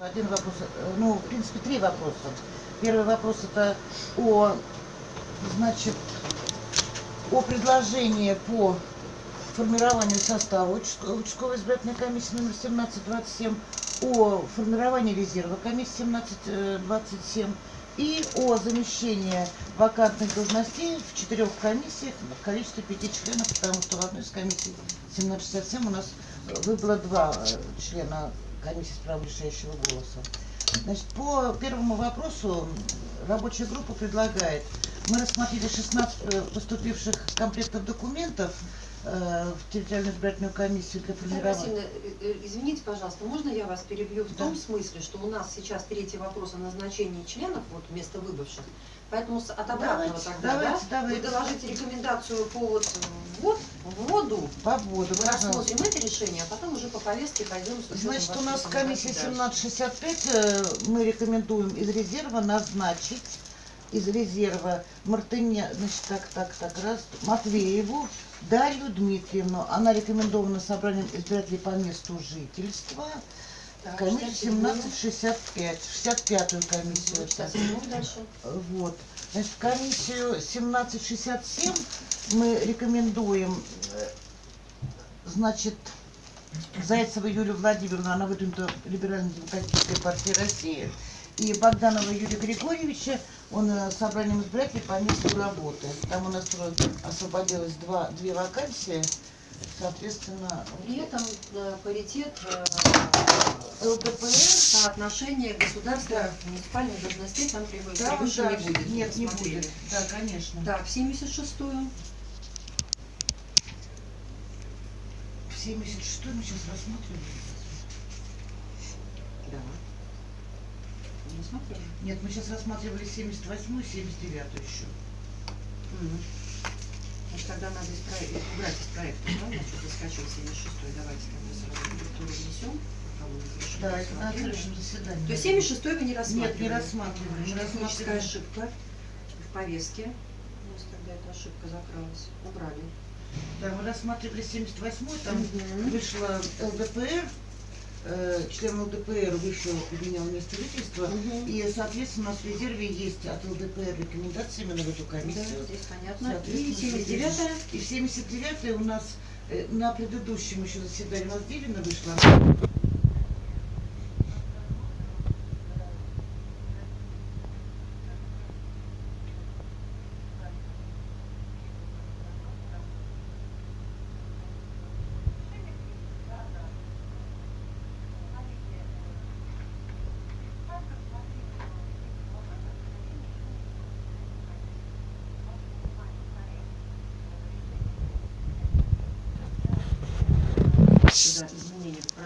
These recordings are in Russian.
Один вопрос, э, ну, в принципе, три вопроса. Первый вопрос это о, значит, о предложении по формированию состава участковой избирательной комиссии номер 1727, о формировании резерва комиссии 1727 и о замещении вакантных должностей в четырех комиссиях в количестве пяти членов, потому что в одной из комиссий 1767 у нас выбыло два э, члена комиссии с правом решающего голоса. Значит, по первому вопросу рабочая группа предлагает, мы рассмотрели 16 э, поступивших комплектов документов, в территориальную избирательную комиссию для формирования. Э, э, извините, пожалуйста, можно я вас перебью в да. том смысле, что у нас сейчас третий вопрос о назначении членов, вот вместо выбывших, поэтому от обратного давайте, тогда, давайте, да, давайте. вы доложите рекомендацию по вот ввод, вводу, по вводу, рассмотрим это решение, а потом уже по повестке пойдем. Значит, у нас комиссия 1765, мы рекомендуем из резерва назначить из резерва Мартыня, значит, так, так, так, раз, Матвееву, Дарью Дмитриевну. Она рекомендована собранием избирателей по месту жительства. Так, комиссию 1765, 65-ю комиссию. 67 дальше. Вот. Значит, комиссию 1767 мы рекомендуем, э, значит, Зайцева Юлию Владимировну, она выдвинута Либерально-демократической партии России и Богданова Юрия Григорьевича, он э, собранием избирателей по месту работы. Там у нас освободилось два, две вакансии, соответственно... При этом э, паритет э, ЛДПР... Соотношение государства муниципальных должностей там превыше да, да, не будет. Нет, не будет. Да, конечно. Так, 76-ю. В 76-ю мы сейчас рассматриваем. Смотрели? Нет, мы сейчас рассматривали 78 и 79 еще. Угу. Значит, тогда надо из проекта, убрать из проекта, да? Значит, заскочил 76 давайте тогда сразу директору внесем. Да, это на следующем заседании. То есть 76 вы не рассматривали? Нет, не рассматривали. Не Техническая ошибка в повестке. У нас тогда эта ошибка закрылась. Убрали. Да, мы рассматривали 78 там угу. вышла ЛДПР, э, член ЛДПР вышел менял место жительства, угу. и, соответственно, у нас в резерве есть от ЛДПР рекомендации именно в эту комиссию. Да, здесь понятно. И 79 И 79 у нас э, на предыдущем еще заседании у нас Делина вышла.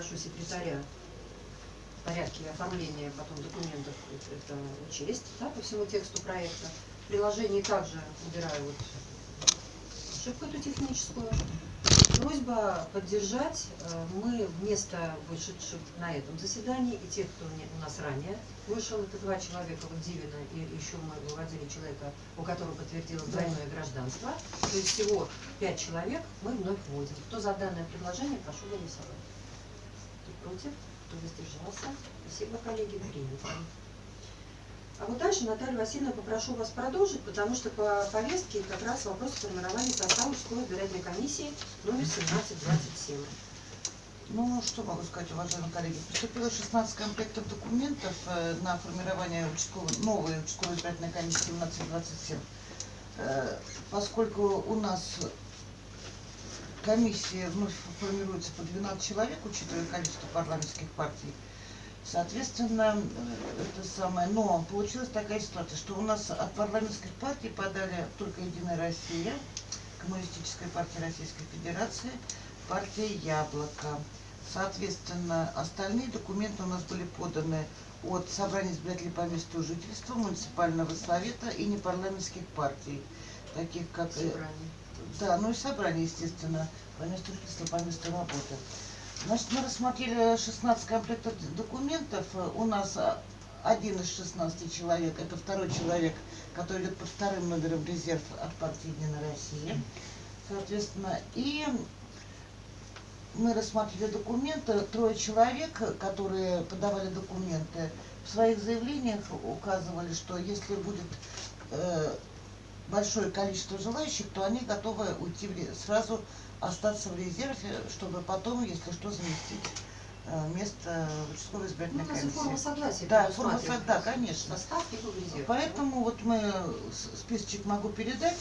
Попрошу секретаря в порядке оформления потом документов это учесть да, по всему тексту проекта. В приложении также убираю вот ошибку эту техническую. Просьба поддержать. Э, мы вместо вышедших на этом заседании и тех, кто у нас ранее вышел, это два человека, вот Дивина и еще мы выводили человека, у которого подтвердилось двойное гражданство. То есть всего пять человек мы вновь вводим. Кто за данное предложение, прошу голосовать. Против, кто воздержался. Спасибо, коллеги, принято. А вот дальше, Наталья Васильевна, попрошу вас продолжить, потому что по повестке как раз вопрос формирования состава участковой избирательной комиссии номер 1727. Ну, что могу сказать, уважаемые коллеги. Поступило 16 комплектов документов э, на формирование участковой, новой участковой избирательной комиссии 1727. Э, поскольку у нас комиссия вновь формируется по 12 человек, учитывая количество парламентских партий, Соответственно, это самое. Но получилась такая ситуация, что у нас от парламентских партий подали только Единая Россия, Коммунистическая партия Российской Федерации, партия Яблоко. Соответственно, остальные документы у нас были поданы от Собрания избирателей по месту жительства, муниципального совета и непарламентских партий, таких как... Э, собрание. Да, ну и собрание, естественно, по месту жительства, по месту работы. Значит, мы рассмотрели 16 комплектов документов. У нас один из 16 человек, это второй человек, который идет под вторым номером резерв от партии Единая Россия. Соответственно, и мы рассматривали документы, трое человек, которые подавали документы, в своих заявлениях указывали, что если будет э, большое количество желающих, то они готовы уйти в сразу остаться в резерве, чтобы потом, если что, заместить э, место участковой Ну, избирательной у нас и форма комиссии. согласия Да, форма согласия, да, конечно. Состав и в резерв. Поэтому вот мы списочек могу передать.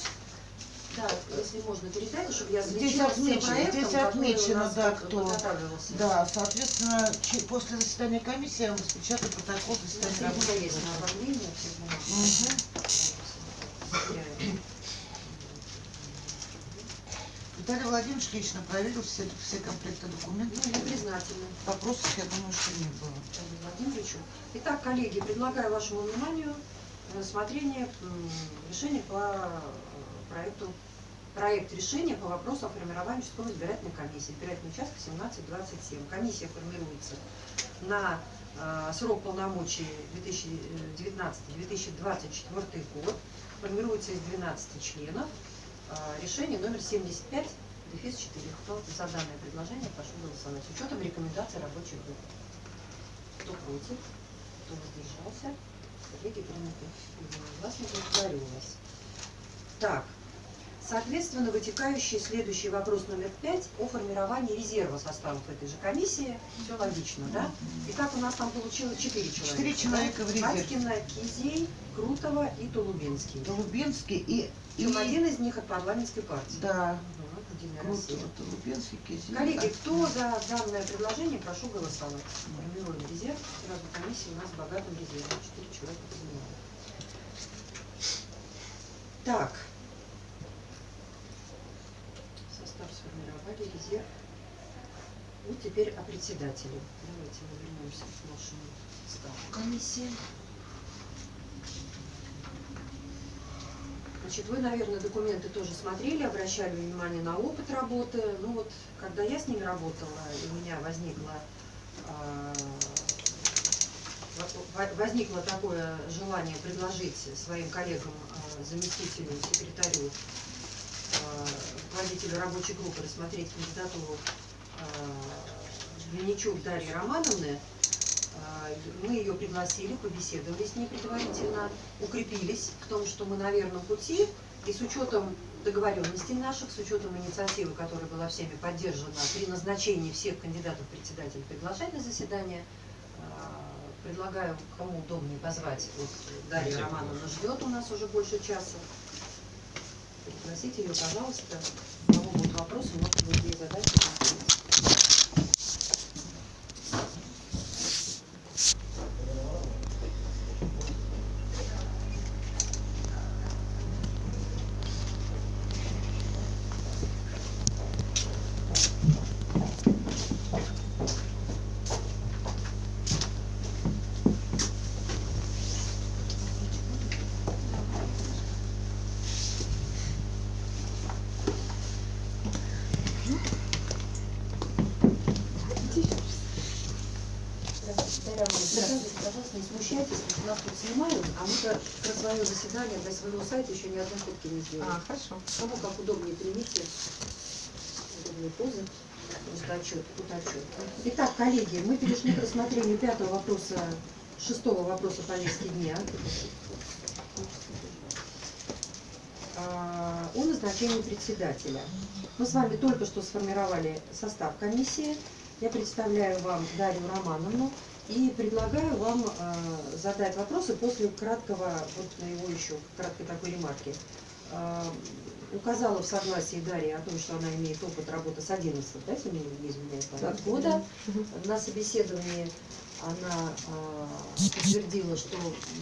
Да, если можно передать, чтобы я Здесь отмечено- проектом, здесь отмечено, да, кто-. Да, соответственно, после заседания комиссии я вам распечатаю протокол заседания у Виталий Владимирович лично проверил все, все комплекты Ну, документов. я признательна Вопросов, я думаю, что не было. Владимиру Владимировичу. Итак, коллеги, предлагаю вашему вниманию рассмотрение решения по э, проекту проект решения по вопросу о формировании участковой избирательной комиссии. Избирательный участок 1727. Комиссия формируется на э, срок полномочий 2019-2024 год. Формируется из 12 членов. Э, решение номер 75 дефис 4. Кто за данное предложение, прошу голосовать. С учетом рекомендаций рабочей группы. Кто против? Кто воздержался? Коллеги приняты. Единогласно благодарю вас. Так, соответственно, вытекающий следующий вопрос номер пять о формировании резерва составов этой же комиссии. Все логично, да? Итак, у нас там получилось четыре человека. Четыре да? человека в резерве. Батькина, Кизей, Крутова и Тулубинский. Голубинский и... и один из них от парламентской партии. Да, Кизиль. Коллеги, кто за данное предложение, прошу голосовать. Формируем резерв. Сразу комиссия у нас богатым резервом. Четыре человека принимают. Так. Состав сформировали, резерв. Ну, теперь о председателе. Давайте мы вернемся к нашему составу комиссии. Значит, вы, наверное, документы тоже смотрели, обращали внимание на опыт работы. Ну вот, когда я с ними работала, и у меня возникло, во- во- возникло такое желание предложить своим коллегам, а, заместителю, секретарю, руководителю рабочей группы рассмотреть кандидатуру а, Винничук Дарьи Романовны, а, мы ее пригласили, побеседовали с ней предварительно, укрепились в том, что мы на верном пути, и с учетом договоренностей наших, с учетом инициативы, которая была всеми поддержана при назначении всех кандидатов председателя приглашать на заседание, предлагаю, кому удобнее позвать, вот Дарья Романовна ждет у нас уже больше часа. Пригласите ее, пожалуйста. У кого будут вопросы, будет ей задать. и ответить. Дарья Романовна, пожалуйста, не смущайтесь, нас тут снимают, а мы-то про свое заседание для своего сайта еще ни одной фотки не сделали. А, хорошо. Кому как удобнее примите удобные позы. Просто отчет, тут отчет. Итак, коллеги, мы перешли к рассмотрению пятого вопроса, шестого вопроса повестки дня. А, О назначении председателя. Мы с вами только что сформировали состав комиссии. Я представляю вам Дарью Романовну и предлагаю вам э, задать вопросы после краткого, вот моего еще краткой такой ремарки. Э, указала в согласии Дарья о том, что она имеет опыт работы с 11, да, если не изменяет память, года. Мгм. На собеседовании она а, подтвердила, что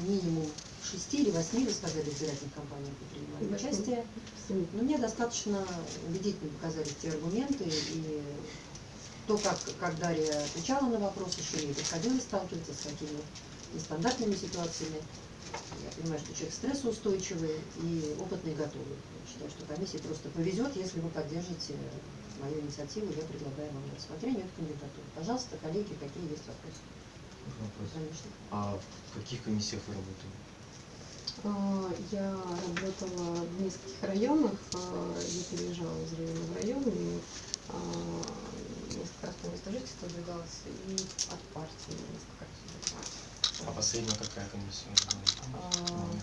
минимум в шести или восьми, вы сказали, избирательных кампаниях вы принимали участие. Но мне достаточно убедительно показались те аргументы и то, как, как Дарья отвечала на вопросы, еще ей приходилось сталкиваться с какими нестандартными ситуациями. Я понимаю, что человек стрессоустойчивый и опытный и готовый. Я считаю, что комиссии просто повезет, если вы поддержите мою инициативу. Я предлагаю вам на рассмотрение эту кандидатуру. Пожалуйста, коллеги, какие есть вопросы? Вопрос. Конечно. А в каких комиссиях вы работали? А, Я работала в нескольких районах, а, я переезжала из района в район, и а, несколько раз по месту жительства выдвигалась, и от партии несколько раз. А последняя какая комиссия? А, Номер?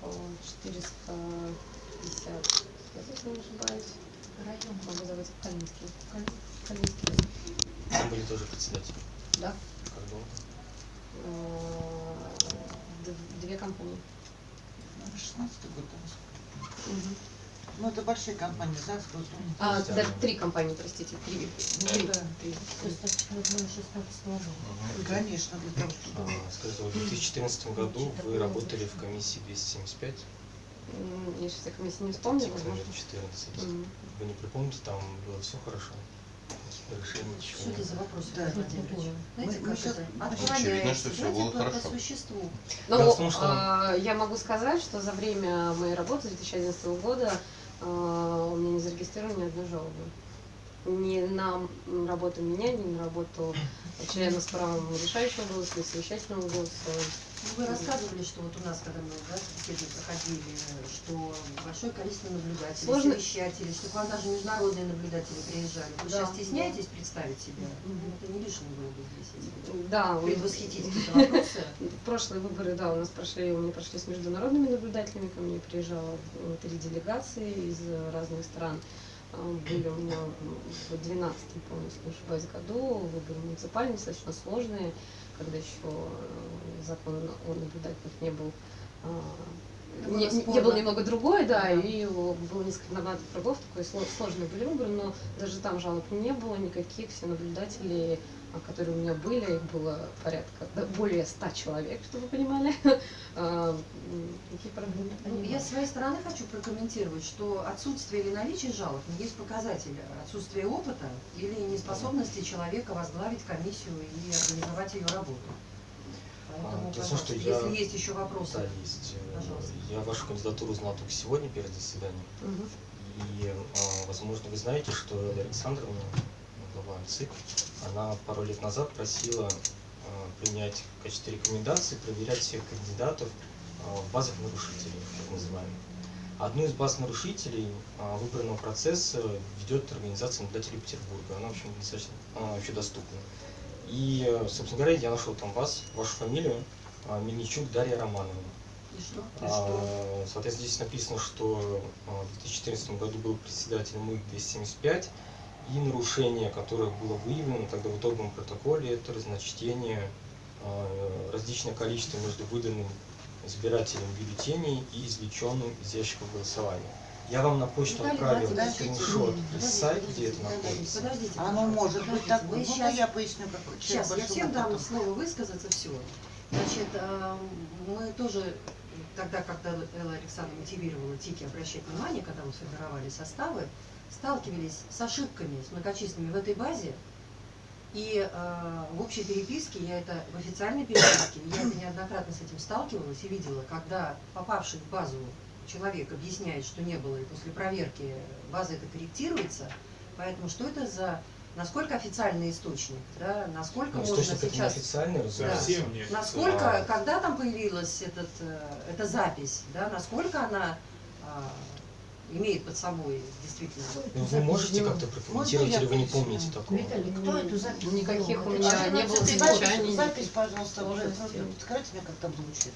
по-моему, 450, если не ошибаюсь. Район. Могу зовут Калинский. Калинский. Там были тоже председатели. Да. Как долго? А, Две компании. Ну, 16 год. да. Ну, это большие компании, Госдума. А, Да. три компании, простите, три. Три. да. Три. Человек было 16 года. Конечно, для того, чтобы... А, Скажите, вот в 2014 году вы работали в комиссии 275, М, Я сейчас комиссии не возможно. 14. М. Вы не припомните, там было все хорошо? Решение Что ничего это не за вопрос, Да. Знаете, Мы- как мы это? Очевидно, Отклоняется. что Знаете, было по, по хорошо. существу. Ну, что- а, я могу сказать, что за время моей работы с 2011 года у меня не зарегистрировано ни одной жалобы. Ни на работу меня, ни на работу члена с правом решающего голоса совещательного голоса. Ну, Вы рассказывали, что вот у нас, когда мы да, беседы проходили, что большое количество наблюдателей, Сложно- совещателей, что к вам даже международные наблюдатели приезжали. Вы Да, сейчас стесняетесь представить себя? Мгм. Это не лишнее было бы здесь. эти Да, у- Предвосхитить какие-то вопросы. прошлые выборы, да, у нас прошли, у меня прошли с международными наблюдателями, ко мне приезжало э, три делегации из разных стран. Были у меня в 12 помню, если не ошибаюсь, году выборы муниципальные, достаточно сложные, когда еще э, закон о наблюдателях не был а, не, было не- был немного другой, да, Да. и было несколько нормативных кругов, такой сло- сложные были выборы, но даже там жалоб не было никаких, все наблюдатели, которые у меня были, их было порядка, да, более ста человек, чтобы вы понимали, А, Ну, я с своей стороны хочу прокомментировать, что отсутствие или наличие жалоб не есть показатель отсутствия опыта или неспособности человека возглавить комиссию и организовать ее работу. Поэтому, А, пожалуйста, что я- если есть еще вопросы. Да, есть. Э, Пожалуйста. Я вашу кандидатуру узнал только сегодня перед заседанием. Мгм. И, а, возможно, вы знаете, что Элла Александровна, глава ЦИК, она пару лет назад просила а, принять в качестве рекомендации проверять всех кандидатов а, в базах нарушителей, так называемых. Одну из баз нарушителей а, выборного процесса ведет организация наблюдателей Петербурга. Она, в общем, достаточно она вообще доступна. И, э, собственно говоря, я нашел там вас, вашу фамилию, Мельничук Дарья Романовна. И что? А, Соответственно, здесь написано, что в 2014 году был председатель МИГ 275, и нарушение, которое было выявлено тогда в итоговом протоколе, это разночтение, а, различное количество между выданным избирателем бюллетеней и извлеченным из ящиков голосования. Я вам на почту Виталий отправил скриншот из сайта, где это подождите, находится. Подождите, Оно может быть. Мы Ну, сейчас я поясню, как Сейчас, я всем дам слово высказаться, все. Значит, э, мы тоже тогда, когда Элла Александровна мотивировала ТИКи обращать внимание, когда мы формировали составы, сталкивались с ошибками, с многочисленными в этой базе. И э, в общей переписке, я это в официальной переписке, я это неоднократно с этим сталкивалась и видела, когда попавший в базу человек объясняет, что не было, и после проверки база это корректируется. Поэтому что это за, насколько официальный источник, да, насколько Ну, можно сейчас... неофициальный, разумеется. Совсем не Насколько, А. когда там появилась этот, э, эта запись, да, насколько она а, имеет под собой действительно. Ну, Вы можете как-то прокомментировать, или вы не помните такого? Виталий, кто эту запись Никаких у меня не было замечаний. запись, пожалуйста, просто скажите мне, как там звучит.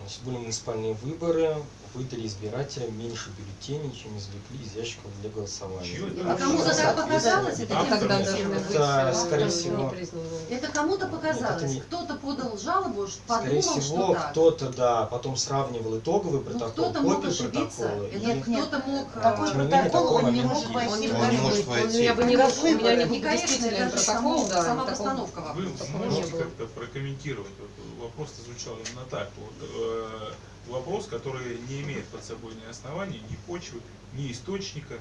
Значит, были муниципальные выборы, выдали избирателям меньше бюллетеней, чем извлекли из ящиков для голосования. А кому-то так показалось, это тем Тогда не даже быть Это, скорее всего. Это кому-то показалось, это не- кто-то подал жалобу, что Скорее подумал, всего, кто-то, да, потом сравнивал итоговый Ну, протокол, кто-то мог копию ошибиться, протокола. Нет, нет. кто-то мог... Такой а, протокол такой он не мог войти Он в не Он может войти. Я бы не вышла, у меня не был действительный протокол, сама такого- постановка Вы вопроса. не можете как-то прокомментировать? Вот вопрос звучал именно так. Вот, э, вопрос, который не имеет под собой ни оснований, ни почвы, ни источника.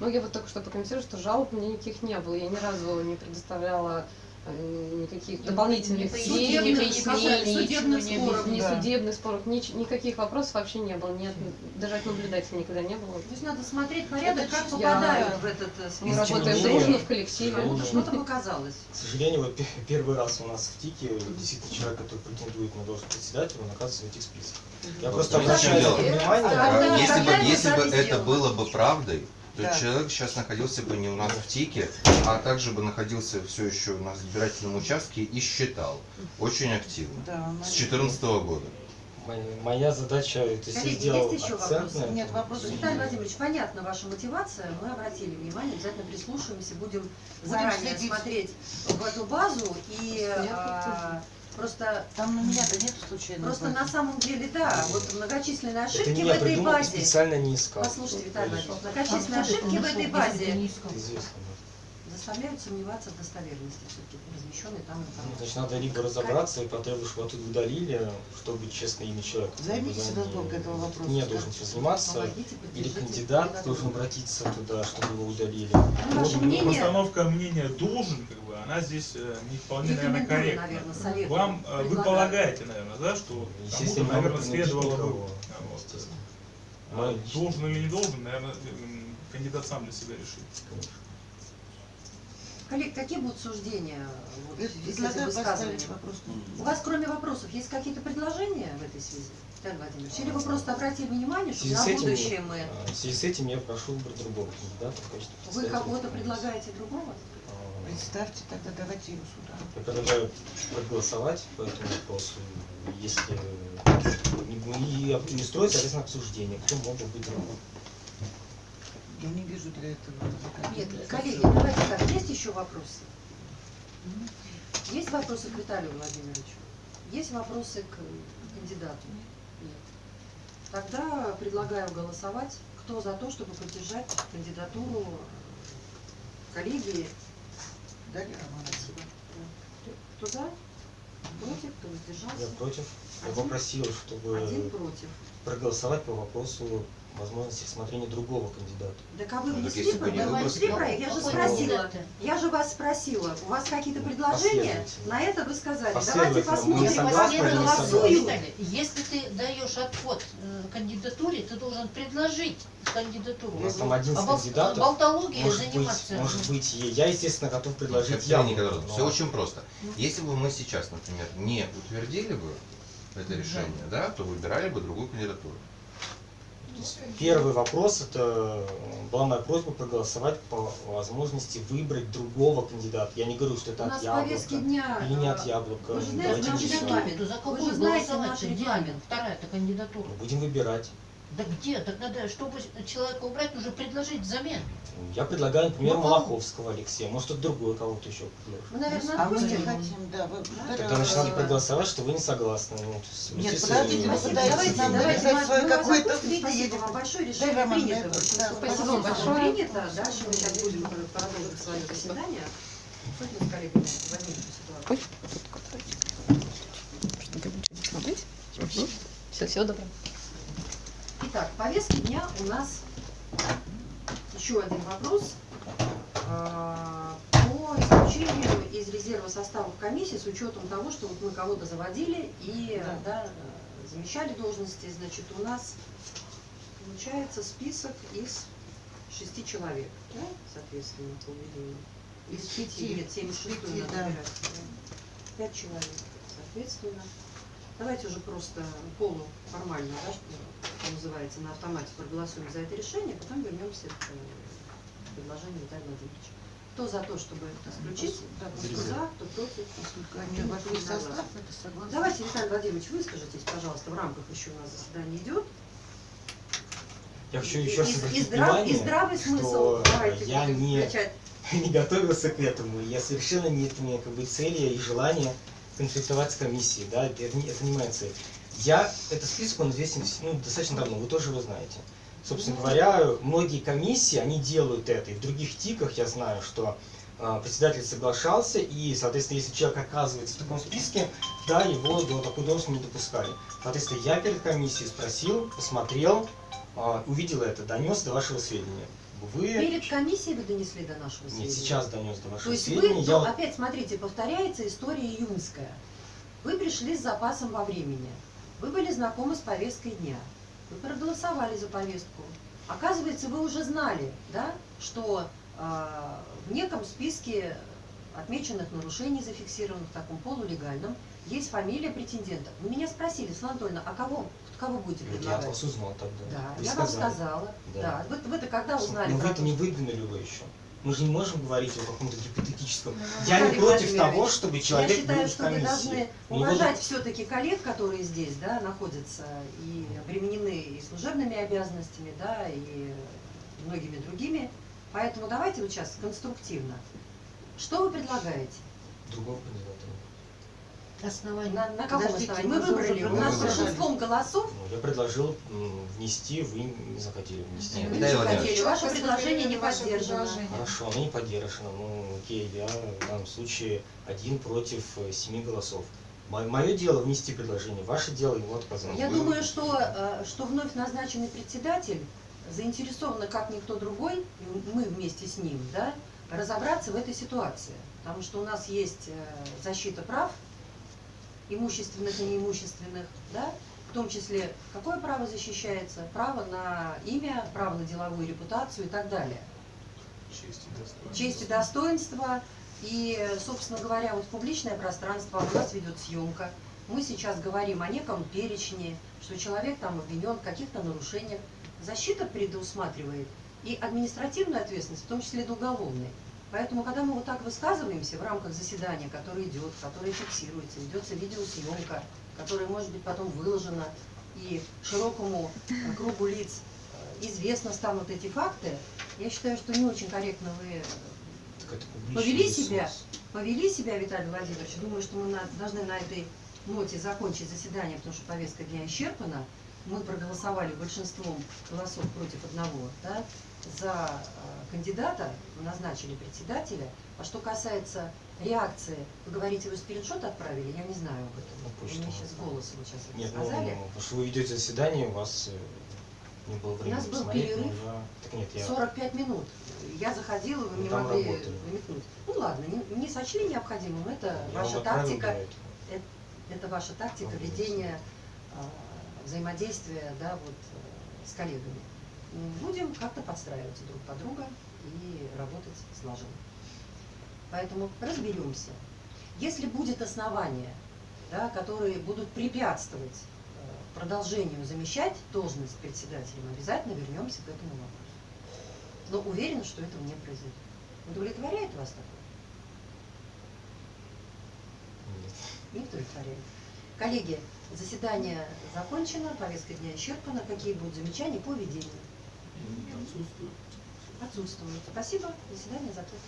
Ну, я вот только что прокомментирую, что жалоб меня никаких не было. Я ни разу не предоставляла никаких Не- дополнительных не судебных, пояснений, судебных ни- споров, ни да. судебных споров, нич- никаких вопросов вообще не было. Нет, даже от наблюдателя никогда не было. То есть надо смотреть порядок, Это как попадают Я- в этот э, Мы не список. работаем дружно в коллективе. жалобы- Что-то показалось. К сожалению, вот пе- первый раз у нас в ТИКе действительно человек, который претендует на должность председателя, он оказывается в этих списках. Я Мгм. просто Ну, обращаю внимание. А, если бы, это было бы правдой, То Да. есть человек сейчас находился бы не у нас в ТИКе, а также бы находился все еще на избирательном участке и считал. Очень активно. Да, С она- 2014 года. Моя, задача, то есть я Коллеги, сделал есть еще вопросы? на. Нет вопросов. Виталий Владимирович, понятна ваша мотивация, мы обратили внимание, обязательно прислушаемся, будем, заранее следить. смотреть в эту базу и Я а, просто, Там на меня-то нет случайно. просто на самом деле, да, вот многочисленные Это ошибки не в я этой придумал, базе. специально не искал. Послушайте, Виталий. Владимирович, многочисленные ошибки в этой базе Это известно. Заставляют сомневаться в достоверности все-таки размещенной там Ну, информации. Значит, надо либо разобраться и потребовать, чтобы оттуда удалили, чтобы честное имя человека. Займитесь разборкой этого вопроса. Не должен этим заниматься. Или кандидат должен обратиться туда, чтобы его удалили. Ну, ваше Вот, мнение Постановка мнения должен, как бы, она здесь э, не вполне, наверное, Рекомендую, корректна. наверное, Вам, э, вы предлагаю. полагаете, наверное, да, что Естественно, кому-то, наверное, следовало бы, а, вот, Естественно. а, должен или не должен, наверное, кандидат сам для себя решит. Коллег, какие будут суждения вот, из этих Предлагаю высказываний? поставить вопрос. У вас, кроме вопросов, есть какие-то предложения в этой связи, Виталий Владимирович? Или вы просто обратили внимание, что на этим, будущее мы... а, в связи с этим я прошу выбрать другого кандидата в качестве Вы кого-то предлагаете другого? А, Представьте, тогда давайте его сюда. Я предлагаю проголосовать по этому вопросу, если не- и, об- и устроить, соответственно, обсуждение, кто мог бы быть другой. Я не вижу для этого. Нет, коллеги, давайте так, есть еще вопросы? Есть вопросы к Виталию Владимировичу? Есть вопросы к кандидату? Нет. Тогда предлагаю голосовать. Кто за то, чтобы поддержать кандидатуру коллеги? Дарья Романовна. Кто за? Против? Кто Я воздержался? против. Я попросил, чтобы Один против. проголосовать по вопросу возможности рассмотрения другого кандидата. Так а вы Ну, так внесли, не вы внесли проект? Я же спросила. Я же вас спросила, у вас какие-то предложения? Последовательно. На это вы сказали. Давайте посмотрим, все не? Виталий, если ты даешь отход э, кандидатуре, ты должен предложить кандидатуру. У нас там 11 А бол- кандидатов. болтологией Может быть, заниматься. может быть, я, естественно, готов предложить Все явно. но- очень просто. Если бы мы сейчас, например, не утвердили бы это решение, да, то выбирали бы другую кандидатуру. Первый вопрос, это э, была моя просьба проголосовать по возможности выбрать другого кандидата. Я не говорю, что это от яблока. дня. Или не э, от яблока. вы же знаете, Давайте регламент. Кандидатуру, за Вы какую же знаете голосовать? Где регламент. вторая-то кандидатура? Будем выбирать. Да где? Так надо, чтобы человека убрать, нужно предложить взамен. Я предлагаю, например, Ну, кого? Малаховского Алексея. Может, это другой кого-то еще предложит. Мы, наверное, А мы не хотим, да. Вы, Тогда значит, надо проголосовать, что вы не согласны. Ну, Нет, подождите, вы пытаетесь Давайте, нам давайте, навязать свое какое-то видение. Спасибо вам большое, решение принято. да, Спасибо вам большое. Принято. Дальше мы сейчас будем продолжить свое заседание. Хоть мы с коллегами эту ситуацию. Все, всего доброго. Итак, в повестке дня у нас еще один вопрос а, по исключению из резерва составов комиссии с учетом того, что вот мы кого-то заводили и Да. да, замещали должности, значит, у нас получается список из шести человек, да, соответственно, по введению. Из пяти, нет, семь Пяти, надо да. выбирать. Пять человек, соответственно. Давайте уже просто полуформально, да, что называется, на автомате проголосуем за это решение, потом вернемся к э, предложению Виталия Владимировича. Кто за то, чтобы исключить? Да, Кто за, кто против? Поскольку они вошли в состав. Давайте, Виталий Владимирович, выскажитесь, пожалуйста, в рамках еще у нас заседание идет. Я хочу еще раз И- и здрав- и внимание, здравый смысл. что Давайте я не, включать. не готовился к этому. Я совершенно нет у меня как бы цели и желания конфликтовать с комиссией. Да? Это, не, это не моя цель. Я, этот список, он известен ну, достаточно давно, вы тоже его знаете. Собственно говоря, многие комиссии, они делают это. И в других ТИКах я знаю, что а, председатель соглашался, и, соответственно, если человек оказывается в таком списке, да, его до такой должности не допускали. Соответственно, я перед комиссией спросил, посмотрел, а, увидел это, донес до вашего сведения. Вы... Перед комиссией вы донесли до нашего сведения? Нет, сейчас донес до То вашего есть вы, сведения. Я ну, вот- опять смотрите, повторяется история июньская. Вы пришли с запасом во времени. Вы были знакомы с повесткой дня. Вы проголосовали за повестку. Оказывается, вы уже знали, да, что а, в неком списке отмеченных нарушений, зафиксированных в таком полулегальном, есть фамилия претендента. Вы меня спросили, Светлана Анатольевна, а кого, кого будете Вот я предлагать? вас узнал тогда. Да, Вы я вам сказали. сказала. Да. Да. Вы, вы-то когда узнали Но вы-то то, не выдвинули его еще. Мы же не можем говорить о каком-то гипотетическом. Ну, Я не против Владимирович, того, чтобы Я человек считаю, был в что вы комиссии. должны уважать все-таки коллег, которые здесь, да, находятся и обременены и служебными обязанностями, да, и многими другими. Поэтому давайте вот сейчас конструктивно. Что вы предлагаете? другого кандидата. Нет. Основание. На, на каком Подождите, основании? мы выбрали, у Мы нас выбрали. большинством голосов Ну, я предложил внести, вы не захотели внести. Нет, вы не Владимирович. хотели, ваше предложение не поддержано. Хорошо, оно не поддержано. Ну, окей, я в данном случае один против э, семи голосов. Мое дело внести предложение, ваше дело ему отказать. Я Вы- думаю, что, э, что вновь назначенный председатель заинтересован, как никто другой, мы вместе с ним, да, разобраться в этой ситуации. Потому что у нас есть э, защита прав, имущественных и неимущественных, да, в том числе, какое право защищается? Право на имя, право на деловую репутацию и так далее. Честь и достоинство. Честь и достоинство. И, собственно говоря, вот публичное пространство, у нас ведет съемка. Мы сейчас говорим о неком перечне, что человек там обвинен в каких-то нарушениях. Защита предусматривает и административную ответственность, в том числе и уголовной. Поэтому, когда мы вот так высказываемся в рамках заседания, которое идет, которое фиксируется, ведется видеосъемка, которая может быть потом выложена, и широкому э, кругу лиц э, известно станут эти факты, я считаю, что не очень корректно вы э, повели ресурс. себя, повели себя, Виталий Владимирович. Думаю, что мы на- должны на этой ноте закончить заседание, потому что повестка дня исчерпана. Мы проголосовали большинством голосов против одного да, за кандидата, назначили председателя. А что касается реакции, вы говорите, вы скриншот отправили, я не знаю об этом. Вы почту мне сейчас голос вот сейчас это Нет, ну, сказали. ну, потому что вы ведете заседание, у вас э, не было времени нас был но перерыв. я- Так нет, я... 45 минут. Я заходила, вы Вы мне там могли работали. намекнуть. Ну ладно, не, не сочли необходимым, это я ваша тактика. для этого. Это ваша тактика ведения а, взаимодействия да, вот, э, с коллегами. Будем как-то подстраиваться друг под друга и работать слаженно. Поэтому разберемся. Если будет основание, да, которые будут препятствовать э, продолжению замещать должность председателем, обязательно вернемся к этому вопросу. Но уверена, что этого не произойдет. Удовлетворяет вас такое? Нет. Не удовлетворяет. Коллеги, заседание закончено, повестка дня исчерпана. Какие будут замечания по ведению? Отсутствует. Отсутствуют. Спасибо. Заседание закрыто.